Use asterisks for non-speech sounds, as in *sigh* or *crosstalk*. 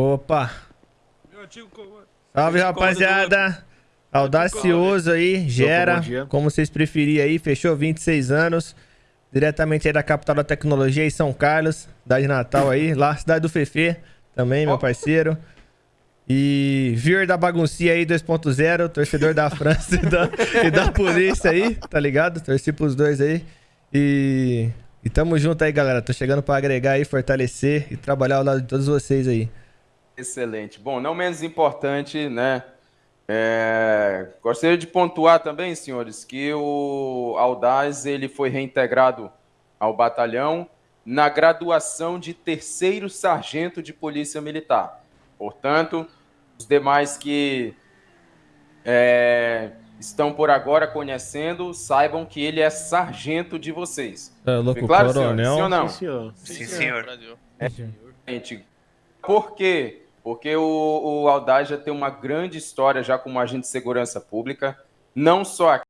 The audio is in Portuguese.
Opa! Meu antigo comando. Salve, rapaziada! Audacioso aí, gera, como vocês preferirem aí, fechou 26 anos, diretamente aí da capital da tecnologia, em São Carlos, cidade de Natal aí, lá, cidade do Fefe, também, meu parceiro. E Vir da baguncinha aí 2.0, torcedor da França *laughs* e da, e da polícia aí, tá ligado? Torci pros dois aí. E, e tamo junto aí, galera. Tô chegando pra agregar aí, fortalecer e trabalhar ao lado de todos vocês aí. Excelente. Bom, não menos importante, né? é, gostaria de pontuar também, senhores, que o Aldaz ele foi reintegrado ao batalhão na graduação de terceiro sargento de polícia militar. Portanto, os demais que é, estão por agora conhecendo, saibam que ele é sargento de vocês. É louco, Foi claro, senhores? coronel. Sim ou não? Sim, senhor. Sim, senhor. Gente, Por quê? Porque o, o Aldaz já tem uma grande história já como agente de segurança pública, não só aqui,